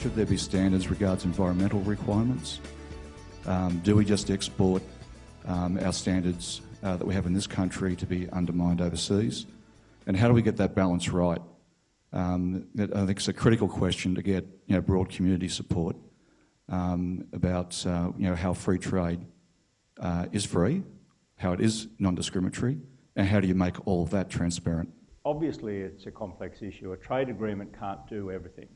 should there be standards regards environmental requirements? Um, do we just export um, our standards uh, that we have in this country to be undermined overseas? And how do we get that balance right? Um, I think it's a critical question to get you know, broad community support um, about uh, you know, how free trade uh, is free, how it is non-discriminatory, and how do you make all of that transparent? Obviously, it's a complex issue. A trade agreement can't do everything.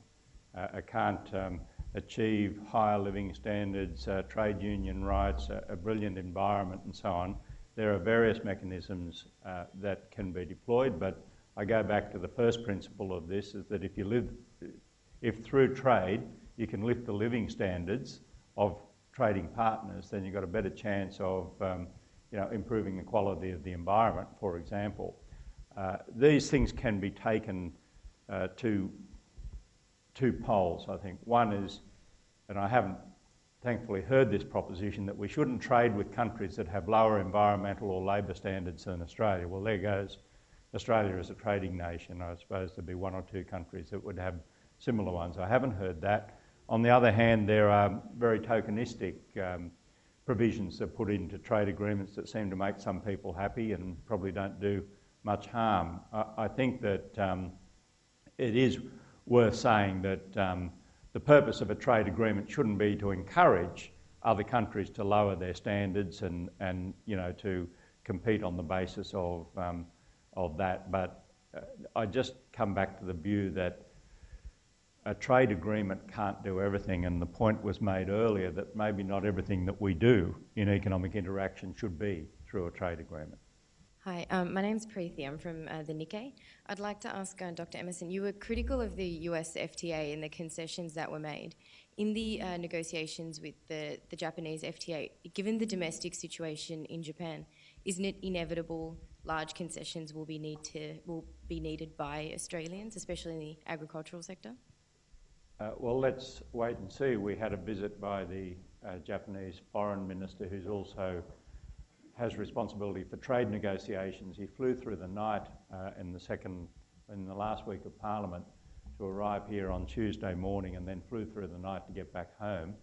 Uh, it can't um, achieve higher living standards, uh, trade union rights, a, brilliant environment, and so on. There are various mechanisms uh, that can be deployed, but I go back to the first principle of this is that if you live, if through trade you can lift the living standards of trading partners, then you've got a better chance of um, you know, improving the quality of the environment, for example. Uh, these things can be taken uh, to two poles, I think. One is, and I haven't thankfully heard this proposition, that we shouldn't trade with countries that have lower environmental or labour standards than Australia. Well, there goes Australia as a trading nation. I suppose there'd be one or two countries that would have similar ones. I haven't heard that. On the other hand, there are very tokenistic um, provisions that are put into trade agreements that seem to make some people happy and probably don't do much harm. I, I think that um, it is worth saying that um, the purpose of a trade agreement shouldn't be to encourage other countries to lower their standards and, and you know, to compete on the basis of um, of that. But uh, I just come back to the view that a trade agreement can't do everything, and the point was made earlier that maybe not everything that we do in economic interaction should be through a trade agreement. Hi, um, my name is Preeti. I'm from uh, the Nikkei. I'd like to ask uh, Dr. Emerson, you were critical of the US FTA and the concessions that were made. In the uh, negotiations with the, the Japanese FTA, given the domestic situation in Japan, isn't it inevitable large concessions will be need to will be needed by Australians, especially in the agricultural sector? Uh, well, let's wait and see. We had a visit by the uh, Japanese foreign minister, who's also has responsibility for trade negotiations. He flew through the night uh, in the second, in the last week of Parliament, to arrive here on Tuesday morning, and then flew through the night to get back home,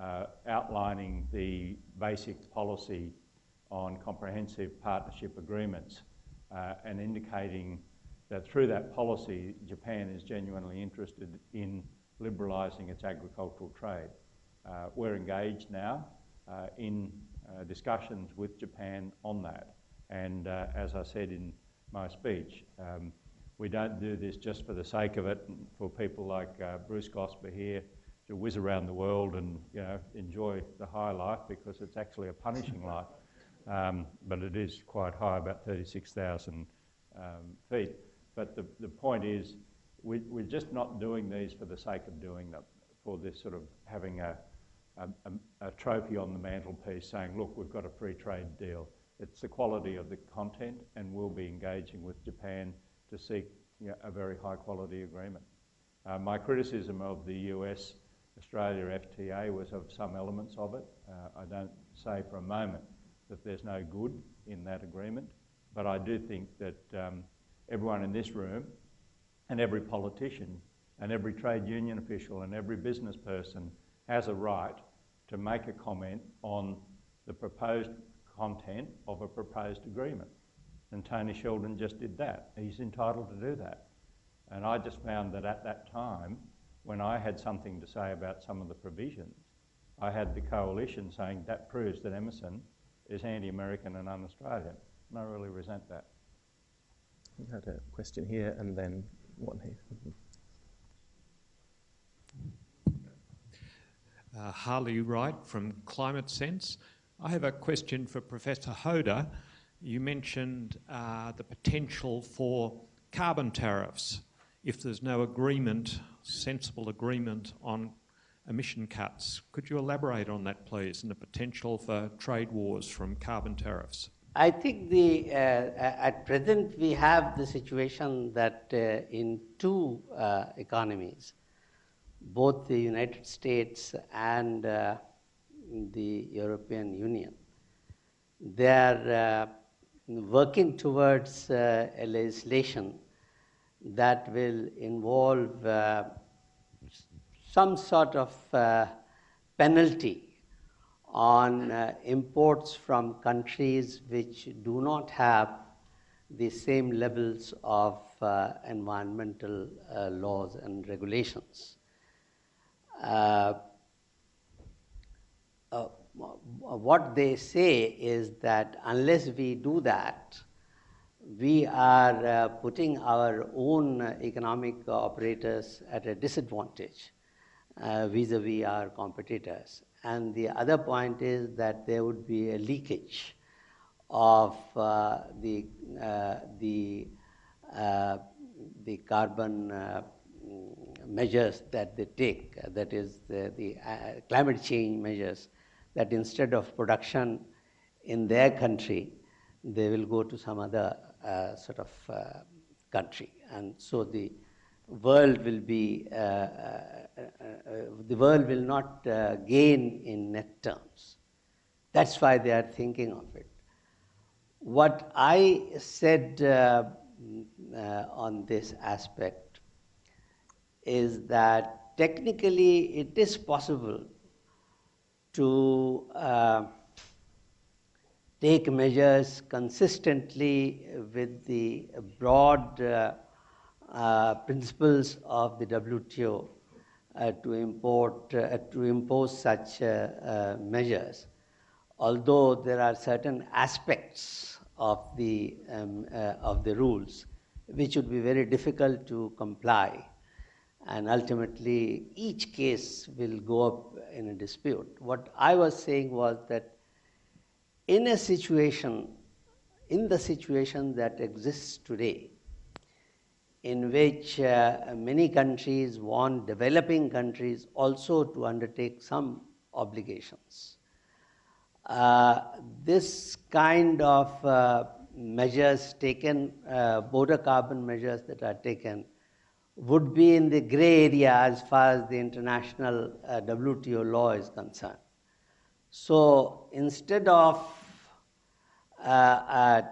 uh, outlining the basic policy on comprehensive partnership agreements uh, and indicating that through that policy, Japan is genuinely interested in liberalising its agricultural trade. Uh, we're engaged now uh, in discussions with Japan on that. And uh, as I said in my speech, um, we don't do this just for the sake of it, for people like uh, Bruce Gosper here to whiz around the world and you know, enjoy the high life because it's actually a punishing life um, but it is quite high, about 36,000 um, feet. But the, the point is, we, we're just not doing these for the sake of doing them, for this sort of having a, a, a, trophy on the mantelpiece saying, look, we've got a free trade deal. It's the quality of the content, and we'll be engaging with Japan to seek you know, a very high quality agreement. Uh, my criticism of the US Australia FTA was of some elements of it. Uh, I don't say for a moment that there's no good in that agreement, but I do think that um, everyone in this room and every politician and every trade union official and every business person has a right to make a comment on the proposed content of a proposed agreement. And Tony Sheldon just did that. He's entitled to do that. And I just found that at that time, when I had something to say about some of the provisions, I had the coalition saying that proves that Emerson is anti-American and un-Australian. And I really resent that. We had a question here and then one here. Uh, Harley Wright from Climate Sense. I have a question for Professor Hoda. You mentioned uh, the potential for carbon tariffs if there's no agreement, sensible agreement on emission cuts. Could you elaborate on that, please, and the potential for trade wars from carbon tariffs? I think the, uh, at present we have the situation that uh, in two uh, economies, both the United States and uh, the European Union, they are uh, working towards uh, a legislation that will involve some sort of uh, penalty on uh, imports from countries which do not have the same levels of uh, environmental uh, laws and regulations. Uh, uh, what they say is that unless we do that, we are uh, putting our own economic operators at a disadvantage vis a vis our competitors. And the other point is that there would be a leakage of uh, the, uh, the, uh, the carbon uh, measures that they take, that is, the, the uh, climate change measures, that instead of production in their country, they will go to some other uh, sort of country. And so the world will be, uh, uh, uh, the world will not gain in net terms. That's why they are thinking of it. What I said on this aspect is that technically it is possible to uh, take measures consistently with the broad uh, uh, principles of the WTO uh, to import uh, to impose such uh, measures. Although there are certain aspects of the um, of the rules which would be very difficult to comply, and ultimately each case will go up in a dispute. What I was saying was that in a situation, in the situation that exists today, in which uh, many countries want developing countries also to undertake some obligations. Uh, this kind of uh, measures taken, uh, border carbon measures that are taken, would be in the gray area as far as the international uh, WTO law is concerned. So instead of uh,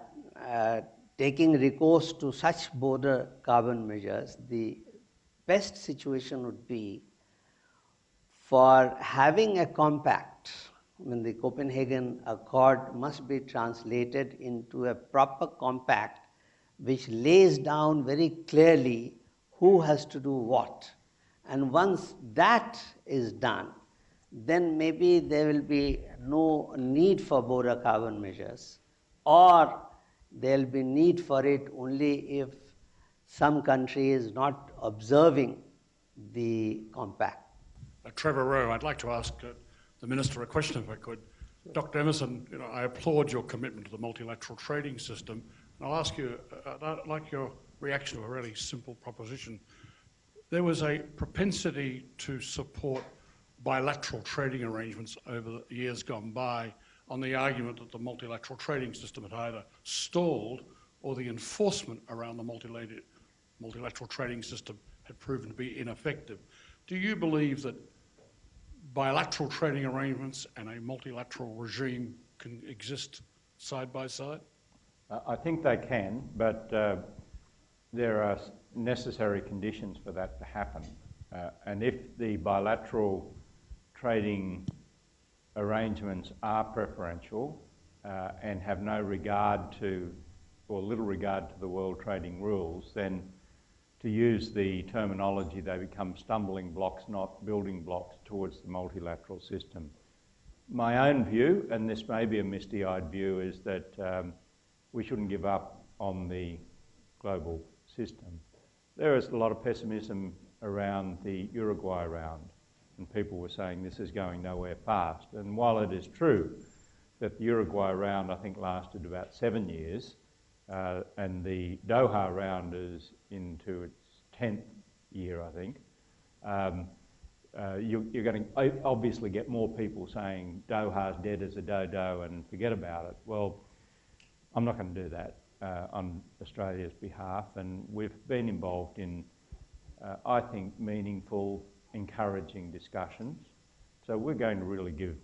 taking recourse to such border carbon measures, the best situation would be for having a compact. I mean, the Copenhagen Accord must be translated into a proper compact which lays down very clearly who has to do what. And once that is done, then maybe there will be no need for border carbon measures or there'll be need for it only if some country is not observing the compact. Uh, Trevor Rowe, I'd like to ask uh, the Minister a question if I could. Dr. Emerson, you know, I applaud your commitment to the multilateral trading system. And I'll ask you, uh, I'd like your reaction to a really simple proposition. There was a propensity to support bilateral trading arrangements over the years gone by on the argument that the multilateral trading system had either stalled or the enforcement around the multilateral trading system had proven to be ineffective. Do you believe that bilateral trading arrangements and a multilateral regime can exist side by side? I think they can, but uh, there are necessary conditions for that to happen. Uh, and if the bilateral trading arrangements are preferential uh, and have no regard to, or little regard to the world trading rules, then to use the terminology, they become stumbling blocks, not building blocks towards the multilateral system. My own view, and this may be a misty-eyed view, is that um, we shouldn't give up on the global system. There is a lot of pessimism around the Uruguay round and people were saying this is going nowhere fast. And while it is true that the Uruguay round, I think, lasted about seven years, uh, and the Doha round is into its 10th year, I think, um, uh, you, are going to obviously get more people saying Doha's dead as a dodo and forget about it. Well, I'm not going to do that uh, on Australia's behalf, and we've been involved in, uh, I think, meaningful encouraging discussions. So we're going to really give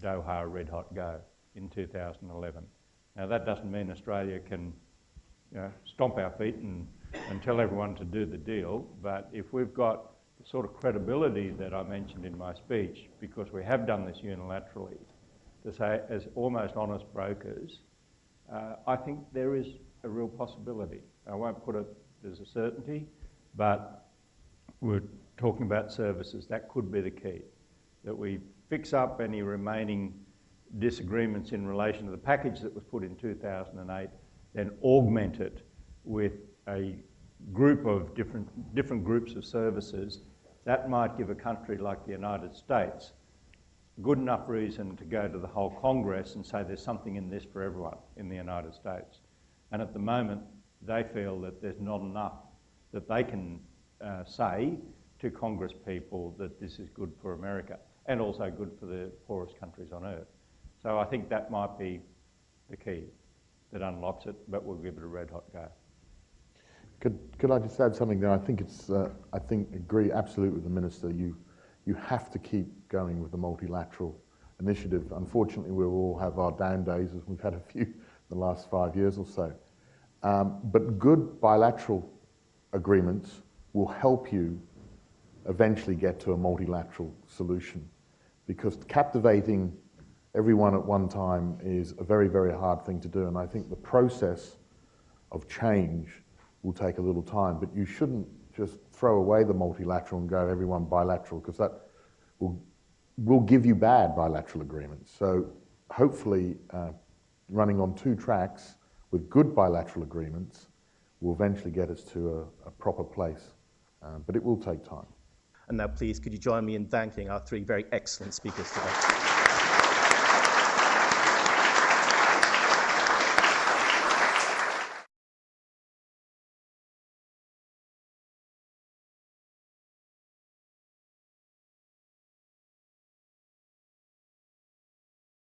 Doha a red hot go in 2011. Now that doesn't mean Australia can you know, stomp our feet and, and tell everyone to do the deal, but if we've got the sort of credibility that I mentioned in my speech, because we have done this unilaterally, to say as almost honest brokers, uh, I think there is a real possibility. I won't put it as a certainty, but we're talking about services. That could be the key, that we fix up any remaining disagreements in relation to the package that was put in 2008, then augment it with a group of different, different groups of services, that might give a country like the United States good enough reason to go to the whole Congress and say there's something in this for everyone in the United States. And at the moment, they feel that there's not enough that they can uh, say to Congress people that this is good for America and also good for the poorest countries on earth. So I think that might be the key that unlocks it, but we'll give it a red hot go. Could, could I just add something there? I think it's, uh, I think, agree absolutely with the Minister. You, you have to keep going with the multilateral initiative. Unfortunately, we'll all have our down days, as we've had a few the last five years or so. Um, but good bilateral agreements will help you eventually get to a multilateral solution because captivating everyone at one time is a very, very hard thing to do. And I think the process of change will take a little time, but you shouldn't just throw away the multilateral and go everyone bilateral because that will, will give you bad bilateral agreements. So hopefully uh, running on two tracks with good bilateral agreements will eventually get us to a, a proper place, uh, but it will take time. And now please, could you join me in thanking our three very excellent speakers today?